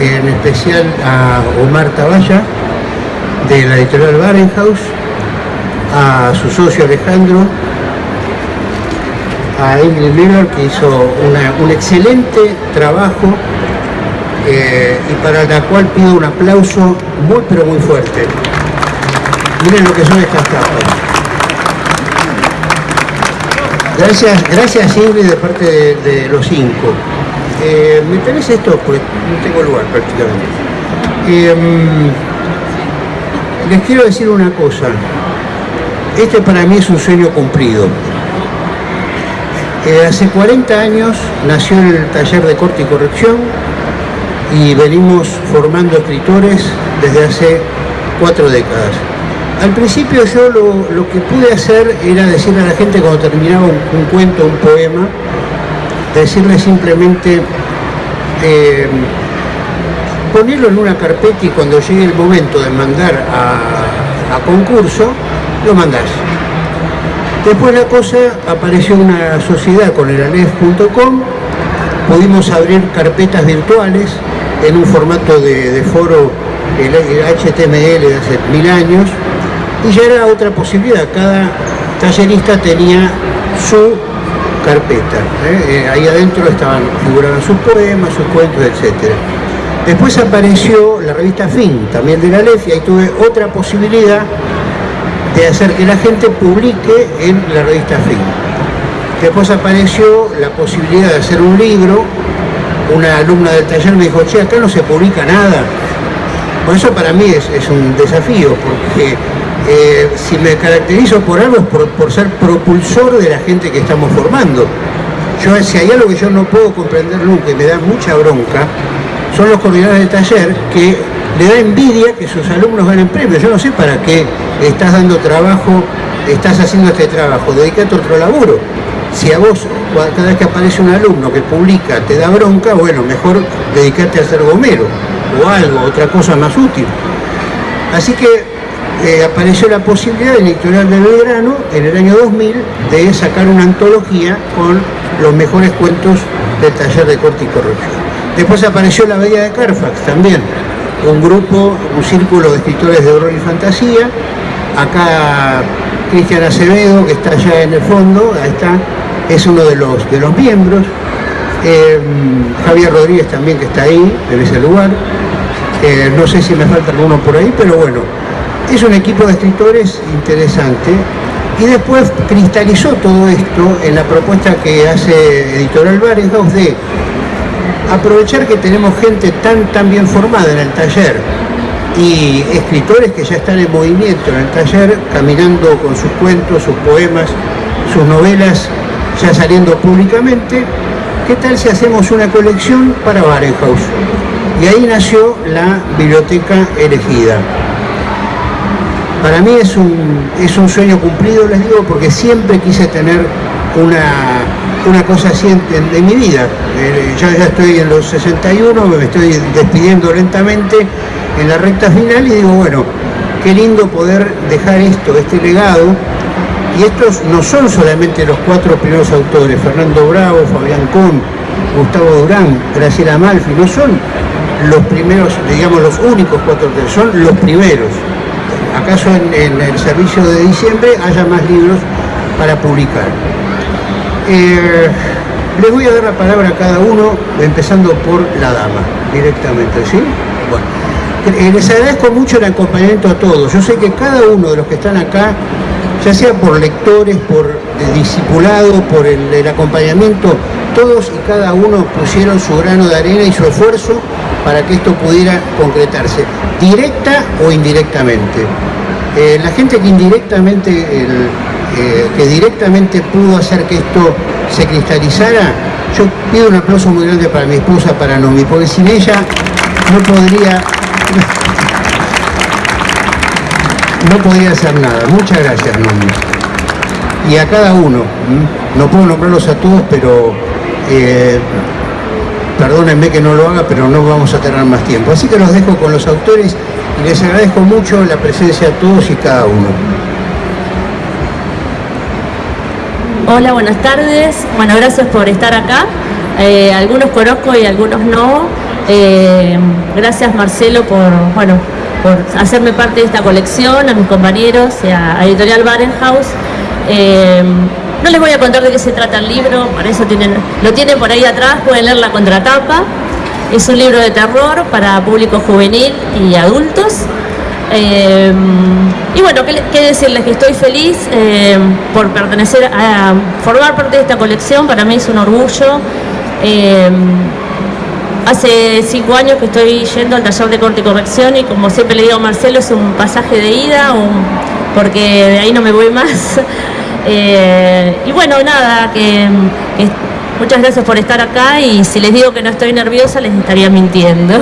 en especial a Omar Taballa, de la editorial Barenhaus, a su socio Alejandro, a Ingrid Miller, que hizo un excelente trabajo eh, y para la cual pido un aplauso muy pero muy fuerte. Miren lo que son estas tapas. Gracias, gracias Ingrid de parte de, los cinco. Eh, ¿Me tenés esto? Pues no tengo lugar prácticamente. Eh, les quiero decir una cosa. Este para mí es un sueño cumplido. hace 40 años nació el taller de corte y corrección y venimos formando escritores desde hace cuatro décadas. Al principio yo lo, que pude hacer era decirle a la gente cuando terminaba un, cuento, un poema, decirle simplemente eh, ponerlo en una carpeta y cuando llegue el momento de mandar a, concurso, lo mandás. Después la cosa apareció una sociedad con el anef.com, pudimos abrir carpetas virtuales en un formato de, foro el, HTML de hace mil años y ya era otra posibilidad, cada tallerista tenía su carpeta, ¿eh? Eh, ahí adentro estaban, figuraban sus poemas, sus cuentos, etc. Después apareció la revista Fin, también de la LEF, y ahí tuve otra posibilidad de hacer que la gente publique en la revista Fin. Después apareció la posibilidad de hacer un libro una alumna del taller me dijo, che, acá no se publica nada. Por eso para mí es, un desafío, porque eh, si me caracterizo por algo es por, ser propulsor de la gente que estamos formando. Yo, si hay algo que yo no puedo comprender nunca y me da mucha bronca, son los coordinadores del taller que le da envidia que sus alumnos ganen premios. Yo no sé para qué estás dando trabajo, estás haciendo este trabajo, dedicate a otro laburo. Si a vos, cada vez que aparece un alumno que publica, te da bronca, bueno, mejor dedicarte a ser gomero o algo, otra cosa más útil. Así que eh, apareció la posibilidad del editorial de Belgrano en el año 2000 de sacar una antología con los mejores cuentos del taller de corte y corrección. Después apareció La Bella de Carfax también, un grupo, un círculo de escritores de horror y fantasía. Acá Cristian Acevedo, que está allá en el fondo, ahí está, es uno de los, de los miembros. Eh, Javier Rodríguez también que está ahí, en ese lugar. Eh, no sé si me falta alguno por ahí, pero bueno, es un equipo de escritores interesante. Y después cristalizó todo esto en la propuesta que hace Editorial Barenhaus de aprovechar que tenemos gente tan, tan bien formada en el taller y escritores que ya están en movimiento en el taller, caminando con sus cuentos, sus poemas, sus novelas ya saliendo públicamente, ¿qué tal si hacemos una colección para Barenhaus? Y ahí nació la biblioteca elegida. Para mí es un, es un sueño cumplido, les digo, porque siempre quise tener una, una cosa así en, mi vida. Eh, yo ya estoy en los 61, me estoy despidiendo lentamente en la recta final y digo, bueno, qué lindo poder dejar esto, este legado, y estos no son solamente los cuatro primeros autores, Fernando Bravo, Fabián Kuhn, Gustavo Durán, Graciela Malfi, no son los primeros, digamos los únicos cuatro autores, son los primeros. ¿Acaso en, el servicio de diciembre haya más libros para publicar? Eh, les voy a dar la palabra a cada uno, empezando por la dama, directamente, ¿sí? Bueno, eh, les agradezco mucho el acompañamiento a todos. Yo sé que cada uno de los que están acá ya sea por lectores, por el discipulado, por el, acompañamiento, todos y cada uno pusieron su grano de arena y su esfuerzo para que esto pudiera concretarse, directa o indirectamente. Eh, la gente que indirectamente, eh, que directamente pudo hacer que esto se cristalizara, yo pido un aplauso muy grande para mi esposa, para Nomi, porque sin ella no podría no podía hacer nada. Muchas gracias, Nomi. Y a cada uno, no puedo nombrarlos a todos, pero perdónenme que no lo haga, pero no vamos a tener más tiempo. Así que los dejo con los autores y les agradezco mucho la presencia de todos y cada uno. Hola, buenas tardes. Bueno, gracias por estar acá. Eh, algunos conozco y algunos no. Eh, gracias Marcelo por, bueno, por hacerme parte de esta colección, a mis compañeros, a, Editorial Barenhaus. Eh, no les voy a contar de qué se trata el libro, para eso lo tienen por ahí atrás, pueden leer la contratapa. Es un libro de terror para público juvenil y adultos. Eh, y bueno, ¿qué, decirles? Que estoy feliz eh, por pertenecer a, formar parte de esta colección, para mí es un orgullo. Eh, hace cinco años que estoy yendo al taller de corte y corrección y como siempre le digo a Marcelo, es un pasaje de ida, porque de ahí no me voy más. y bueno, nada, que muchas gracias por estar acá y si les digo que no estoy nerviosa les estaría mintiendo.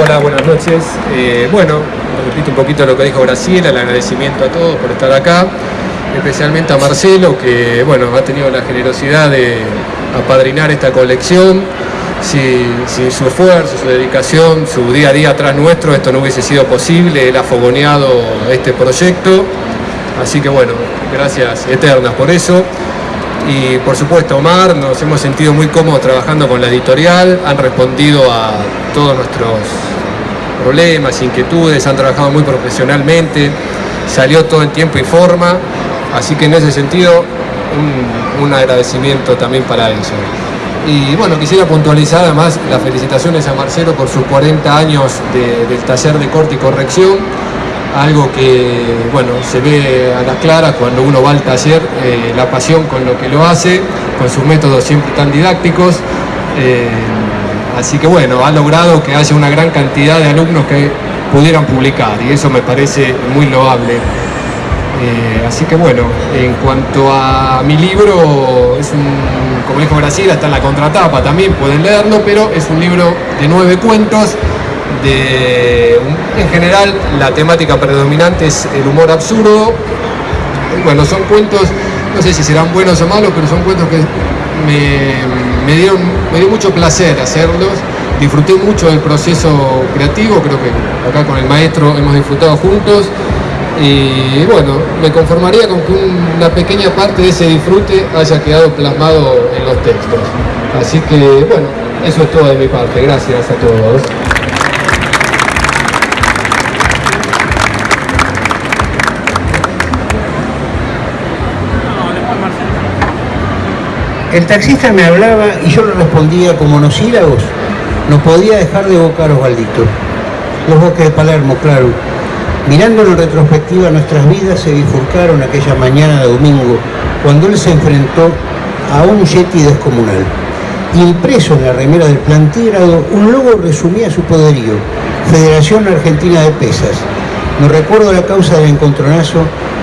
Hola, buenas noches. Eh, bueno, repito un poquito lo que dijo Graciela, el agradecimiento a todos por estar acá, especialmente a Marcelo, que bueno, ha tenido la generosidad de apadrinar esta colección. Sin su esfuerzo, su dedicación, su día a día atrás nuestro, esto no hubiese sido posible, él ha fogoneado este proyecto. Así que bueno, gracias eternas por eso y por supuesto Omar, nos hemos sentido muy cómodos trabajando con la editorial, han respondido a todos nuestros problemas, inquietudes, han trabajado muy profesionalmente, salió todo en tiempo y forma, así que en ese sentido un, agradecimiento también para eso. Y bueno, quisiera puntualizar además las felicitaciones a Marcelo por sus 40 años del taller de corte y corrección, algo que bueno, se ve a las claras cuando uno va al taller, eh, la pasión con lo que lo hace, con sus métodos siempre tan didácticos. Eh, así que bueno, ha logrado que haya una gran cantidad de alumnos que pudieran publicar y eso me parece muy loable. Eh, así que bueno, en cuanto a mi libro, es un, como dijo Graciela, está en la contratapa también, pueden leerlo, pero es un libro de nueve cuentos, de, en general la temática predominante es el humor absurdo. Bueno, son cuentos, no sé si serán buenos o malos, pero son cuentos que me, dieron, me dio mucho placer hacerlos. Disfruté mucho del proceso creativo, creo que acá con el maestro hemos disfrutado juntos. Y bueno, me conformaría con que una pequeña parte de ese disfrute haya quedado plasmado en los textos. Así que bueno, eso es todo de mi parte. Gracias a todos. El taxista me hablaba y yo le respondía como monosílabos. No podía dejar de evocar Osvaldito. Los bosques de Palermo, claro. Mirándolo en retrospectiva, nuestras vidas se bifurcaron aquella mañana de domingo, cuando él se enfrentó a un yeti descomunal. Impreso en la remera del plantígrado, un logo resumía su poderío, Federación Argentina de Pesas. No recuerdo la causa del encontronazo,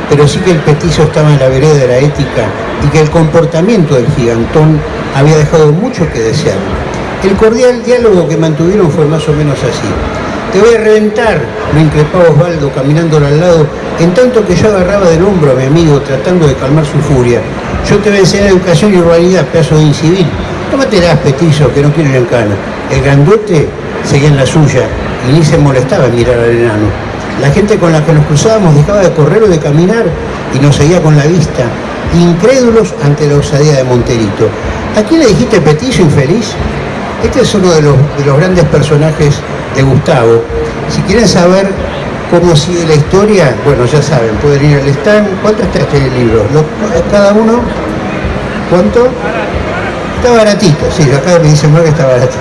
pero sí que el petizo estaba en la vereda de la ética y que el comportamiento del gigantón había dejado mucho que desear. El cordial diálogo que mantuvieron fue más o menos así. Te voy a reventar, lo increpaba Osvaldo caminándolo al lado, en tanto que yo agarraba del hombro a mi amigo tratando de calmar su furia. Yo te voy a enseñar educación y urbanidad, pedazo de incivil. Tómatelas, petizo, que no quiero ir en cana. El grandote seguía en la suya y ni se molestaba en mirar al enano. La gente con la que nos cruzábamos dejaba de correr o de caminar y nos seguía con la vista, incrédulos ante la osadía de Monterito. ¿A quién le dijiste petizo infeliz? Este es uno de los, grandes personajes de Gustavo. Si quieren saber cómo sigue la historia, bueno, ya saben, pueden ir al stand. ¿Cuánto está este libro? ¿Cada uno? ¿Cuánto? Está baratito, sí, acá me dicen que está baratito.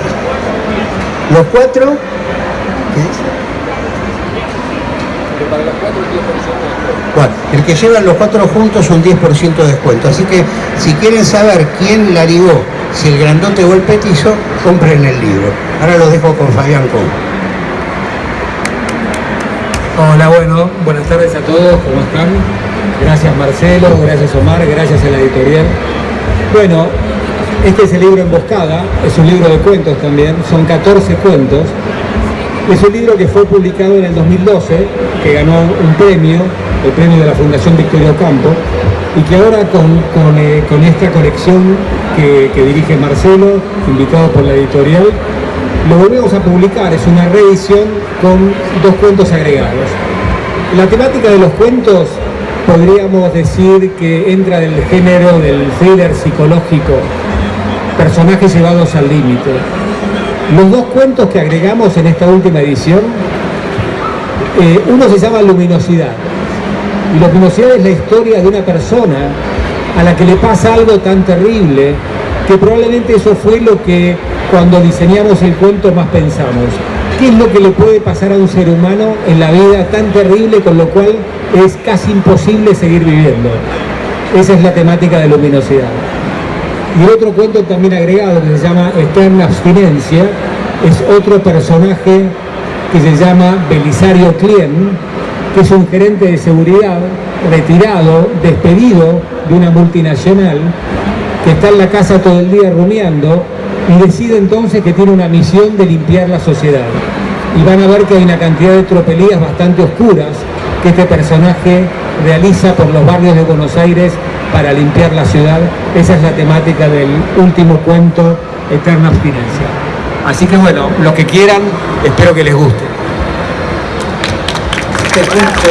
Los cuatro, ¿qué dice? Bueno, el que llevan los cuatro juntos un 10% de descuento. Así que si quieren saber quién la ligó, si el grandote o el petizo, compren el libro. Ahora lo dejo con Fabián Con. Hola, bueno, buenas tardes a todos, ¿cómo están? Gracias Marcelo, gracias Omar, gracias a la editorial. Bueno, este es el libro Emboscada, es un libro de cuentos también, son 14 cuentos es un libro que fue publicado en el 2012, que ganó un premio, el premio de la Fundación Victoria Ocampo, y que ahora con, eh, esta colección que, dirige Marcelo, invitado por la editorial, lo volvemos a publicar. Es una reedición con dos cuentos agregados. La temática de los cuentos podríamos decir que entra del género del thriller psicológico, personajes llevados al límite. Los dos cuentos que agregamos en esta última edición, eh, uno se llama Luminosidad. Y Luminosidad es la historia de una persona a la que le pasa algo tan terrible que probablemente eso fue lo que cuando diseñamos el cuento más pensamos. ¿Qué es lo que le puede pasar a un ser humano en la vida tan terrible con lo cual es casi imposible seguir viviendo? Esa es la temática de luminosidad. Y otro cuento también agregado que se llama Eterna Abstinencia es otro personaje que se llama Belisario Clien, que es un gerente de seguridad retirado, despedido de una multinacional, que está en la casa todo el día rumiando y decide entonces que tiene una misión de limpiar la sociedad. Y van a ver que hay una cantidad de tropelías bastante oscuras que este personaje realiza por los barrios de Buenos Aires para limpiar la ciudad. Esa es la temática del último cuento, Eterna Abstinencia. Así que bueno, los que quieran, espero que les guste. Este cuento,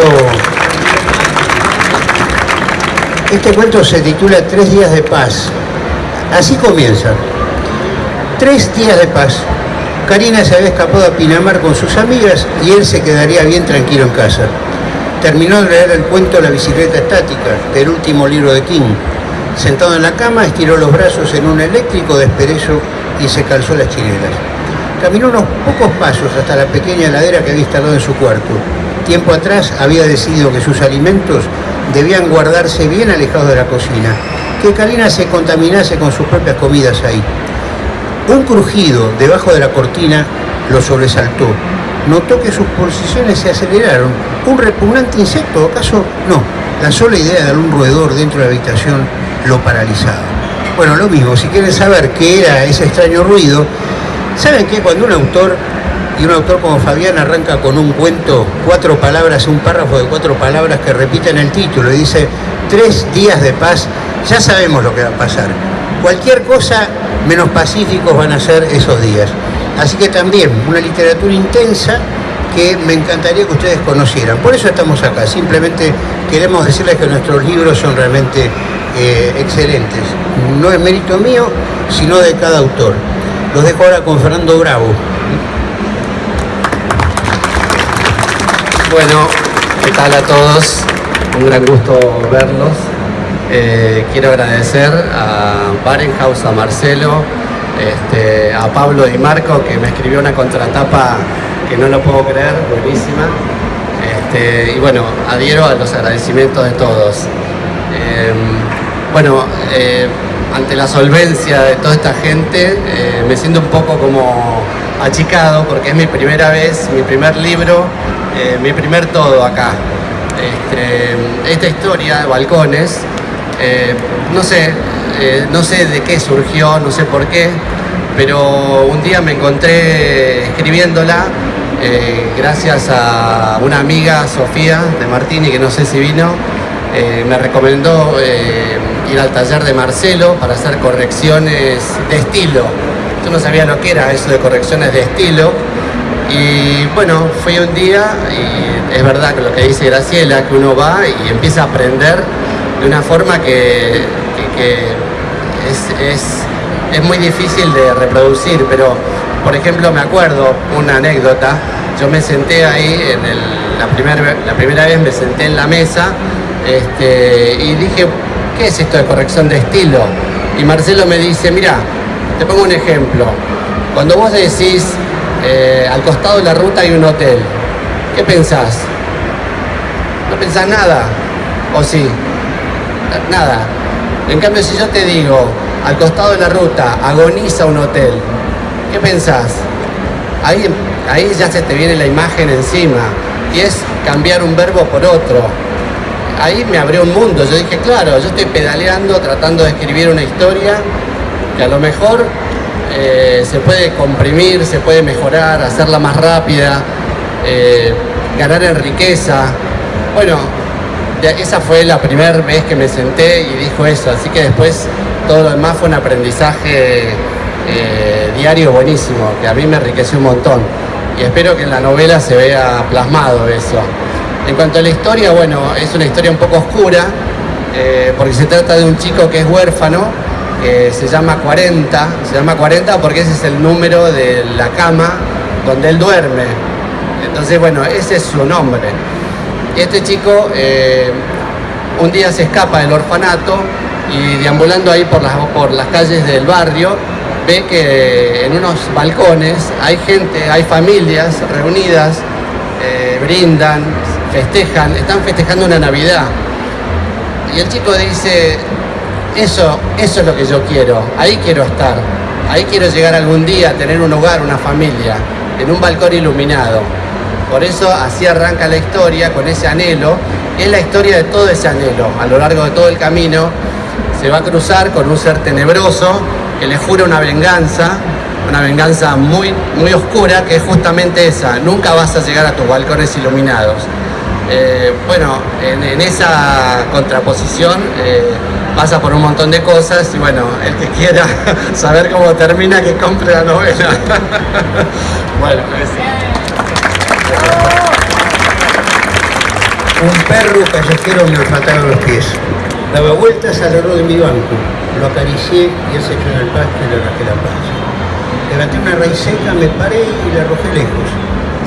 este cuento se titula Tres días de paz. Así comienza. Tres días de paz. Karina se había escapado a Pinamar con sus amigas y él se quedaría bien tranquilo en casa. Terminó de leer el cuento La bicicleta estática, el último libro de King. Sentado en la cama, estiró los brazos en un eléctrico de esperezo y se calzó las chinelas. Caminó unos pocos pasos hasta la pequeña heladera que había instalado en su cuarto. Tiempo atrás había decidido que sus alimentos debían guardarse bien alejados de la cocina, que Karina se contaminase con sus propias comidas ahí. Un crujido debajo de la cortina lo sobresaltó. Notó que sus pulsaciones se aceleraron. ¿Un repugnante insecto? ¿Acaso? No. La sola idea de algún roedor dentro de la habitación lo paralizaba. Bueno, lo mismo, si quieren saber qué era ese extraño ruido, ¿saben qué? Cuando un autor, y un autor como Fabián arranca con un cuento, cuatro palabras, un párrafo de cuatro palabras que repiten el título y dice, tres días de paz, ya sabemos lo que va a pasar. Cualquier cosa menos pacíficos van a ser esos días. Así que también una literatura intensa que me encantaría que ustedes conocieran. Por eso estamos acá, simplemente queremos decirles que nuestros libros son realmente eh, excelentes. No es mérito mío, sino de cada autor. Los dejo ahora con Fernando Bravo. Bueno, ¿qué tal a todos? Un gran gusto verlos. Eh, quiero agradecer a Barenhaus, a Marcelo, este, a Pablo y Marco que me escribió una contratapa que no lo puedo creer, buenísima. Este, y bueno, adhiero a los agradecimientos de todos. Eh, bueno, eh, ante la solvencia de toda esta gente, eh, me siento un poco como achicado porque es mi primera vez, mi primer libro, eh, mi primer todo acá. Este, esta historia de balcones, eh, no sé, eh, no sé de qué surgió, no sé por qué, pero un día me encontré escribiéndola eh, gracias a una amiga, Sofía de Martini, que no sé si vino, me recomendó ir al taller de Marcelo para hacer correcciones de estilo. Yo no sabía lo que era eso de correcciones de estilo. Y bueno, fui un día y es verdad que lo que dice Graciela, que uno va y empieza a aprender de una forma que, es, es- es muy difícil de reproducir, pero por ejemplo me acuerdo una anécdota, yo me senté ahí, en la, la primera vez me senté en la mesa este, y dije, ¿qué es esto de corrección de estilo? Y Marcelo me dice, mira, te pongo un ejemplo, cuando vos decís, eh, al costado de la ruta hay un hotel, ¿qué pensás? No pensás nada, ¿o sí? Nada. En cambio, si yo te digo, al costado de la ruta, agoniza un hotel, ¿qué pensás? Ahí, ahí ya se te viene la imagen encima y es cambiar un verbo por otro. Ahí me abrió un mundo. Yo dije, claro, yo estoy pedaleando, tratando de escribir una historia que a lo mejor eh, se puede comprimir, se puede mejorar, hacerla más rápida, eh, ganar en riqueza. Bueno, esa fue la primera vez que me senté y dijo eso, así que después todo lo demás fue un aprendizaje eh, diario buenísimo, que a mí me enriqueció un montón. Y espero que en la novela se vea plasmado eso. En cuanto a la historia, bueno, es una historia un poco oscura, eh, porque se trata de un chico que es huérfano, que se llama 40, se llama 40 porque ese es el número de la cama donde él duerme. Entonces, bueno, ese es su nombre. Este chico eh, un día se escapa del orfanato y deambulando ahí por las, por las calles del barrio, ve que en unos balcones hay gente, hay familias reunidas, eh, brindan, festejan, están festejando una Navidad. Y el chico dice, eso, eso es lo que yo quiero, ahí quiero estar, ahí quiero llegar algún día a tener un hogar, una familia, en un balcón iluminado. Por eso así arranca la historia, con ese anhelo, es la historia de todo ese anhelo. A lo largo de todo el camino se va a cruzar con un ser tenebroso que le jura una venganza, una venganza muy, muy oscura, que es justamente esa, nunca vas a llegar a tus balcones iluminados. Eh, bueno, en, esa contraposición eh, pasa por un montón de cosas y bueno, el que quiera saber cómo termina, que compre la novela. bueno, Un perro callejero me olfataba los pies. Daba vueltas alrededor de mi banco. Lo acaricié y él se echó en el pasto y le arrajé la panza. Levanté una raíz seca, me paré y la arrojé lejos.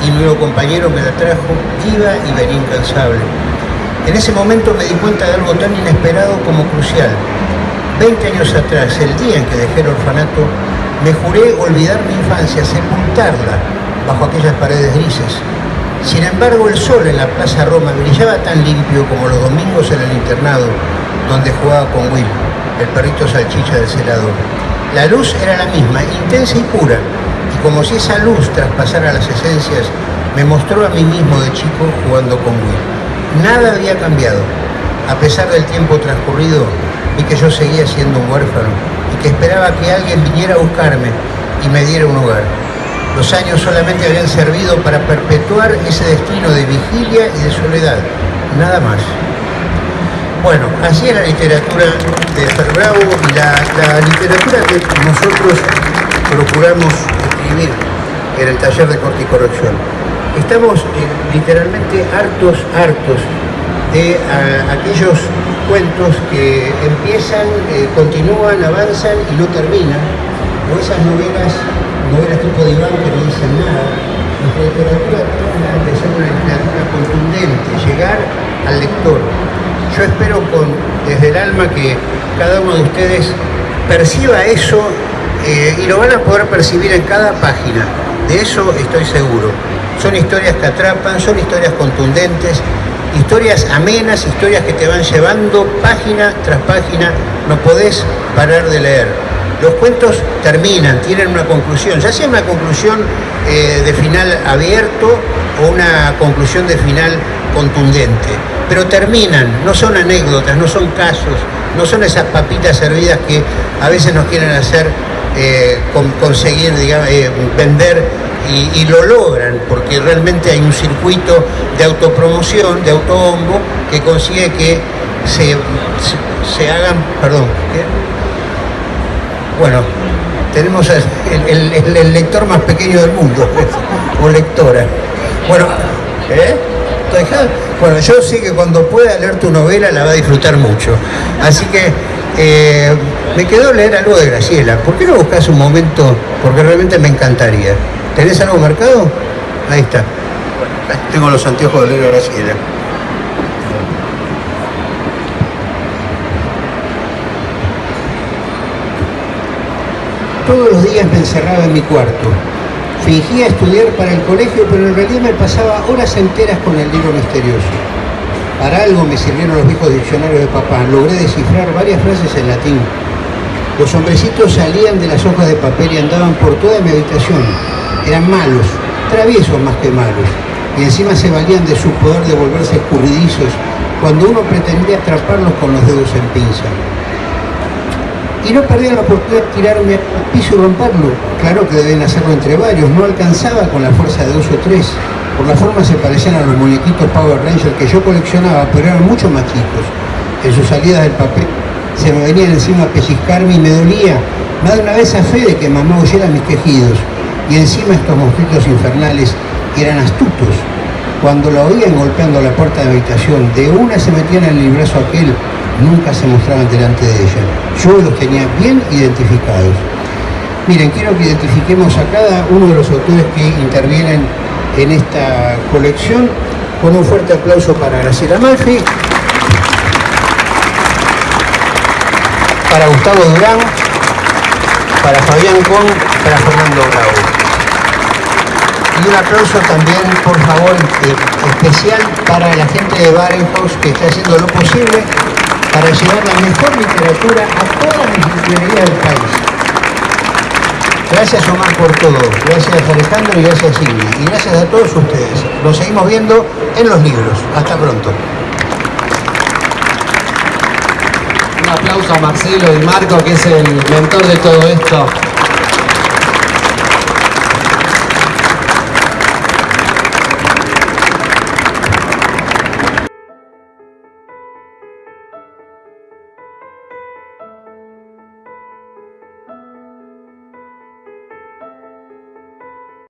Y mi nuevo compañero me la trajo, iba y venía incansable. En ese momento me di cuenta de algo tan inesperado como crucial. Veinte años atrás, el día en que dejé el orfanato, me juré olvidar mi infancia, sepultarla bajo aquellas paredes grises. Sin embargo, el sol en la Plaza Roma brillaba tan limpio como los domingos en el internado, donde jugaba con Will, el perrito salchicha del celador. La luz era la misma, intensa y pura, y como si esa luz traspasara las esencias, me mostró a mí mismo de chico jugando con Will. Nada había cambiado. A pesar del tiempo transcurrido, vi que yo seguía siendo un huérfano y que esperaba que alguien viniera a buscarme y me diera un hogar. Los años solamente habían servido para perpetuar ese destino de vigilia y de soledad, nada más. Bueno, así es la literatura de Fer y la, literatura que nosotros procuramos escribir en el taller de corte y corrección. Estamos eh, literalmente hartos, hartos de aquellos cuentos que empiezan, eh, continúan, avanzan y no terminan, o esas novelas novelas tipo de Iván que no dicen nada. Nuestra literatura tiene que ser una literatura contundente, llegar al lector. Yo espero con, desde el alma que cada uno de ustedes perciba eso eh, y lo van a poder percibir en cada página. De eso estoy seguro. Son historias que atrapan, son historias contundentes, historias amenas, historias que te van llevando página tras página. No podés parar de leer los cuentos terminan, tienen una conclusión, ya sea una conclusión eh, de final abierto o una conclusión de final contundente, pero terminan, no son anécdotas, no son casos, no son esas papitas servidas que a veces nos quieren hacer eh, conseguir, digamos, eh, vender y, lo logran, porque realmente hay un circuito de autopromoción, de autobombo, que consigue que se, se, hagan, perdón, bueno, tenemos el, lector más pequeño del mundo, o lectora. Bueno, ¿eh? Bueno, yo sé que cuando pueda leer tu novela la va a disfrutar mucho. Así que eh, me quedó leer algo de Graciela. ¿Por qué no buscas un momento? Porque realmente me encantaría. ¿Tenés algo marcado? Ahí está. tengo los anteojos de leer a Graciela. Todos los días me encerraba en mi cuarto. Fingía estudiar para el colegio, pero en realidad me pasaba horas enteras con el libro misterioso. Para algo me sirvieron los viejos diccionarios de papá. Logré descifrar varias frases en latín. Los hombrecitos salían de las hojas de papel y andaban por toda mi habitación. Eran malos, traviesos más que malos. Y encima se valían de su poder de volverse escurridizos cuando uno pretendía atraparlos con los dedos en pinza y no perdía la oportunidad de tirarme al piso y romperlo. Claro que deben hacerlo entre varios, no alcanzaba con la fuerza de dos o tres. Por la forma se parecían a los muñequitos Power Rangers que yo coleccionaba, pero eran mucho más chicos. En sus salidas del papel se me venían encima a pellizcarme y me dolía. Más de una vez a fe de que mamá oyera mis quejidos. Y encima estos monstruitos infernales eran astutos. Cuando la oían golpeando la puerta de habitación, de una se metían en el librazo aquel, nunca se mostraban delante de ella. Yo los tenía bien identificados. Miren, quiero que identifiquemos a cada uno de los autores que intervienen en esta colección con un fuerte aplauso para Graciela Malfi, para Gustavo Durán, para Fabián Con, para Fernando Bravo. Y un aplauso también, por favor, eh, especial para la gente de Barenhaus que está haciendo lo posible para llevar la mejor literatura a todas las librerías del país. Gracias Omar por todo, gracias Alejandro y gracias Silvia. Y gracias a todos ustedes. Nos seguimos viendo en los libros. Hasta pronto. Un aplauso a Marcelo y Marco, que es el mentor de todo esto.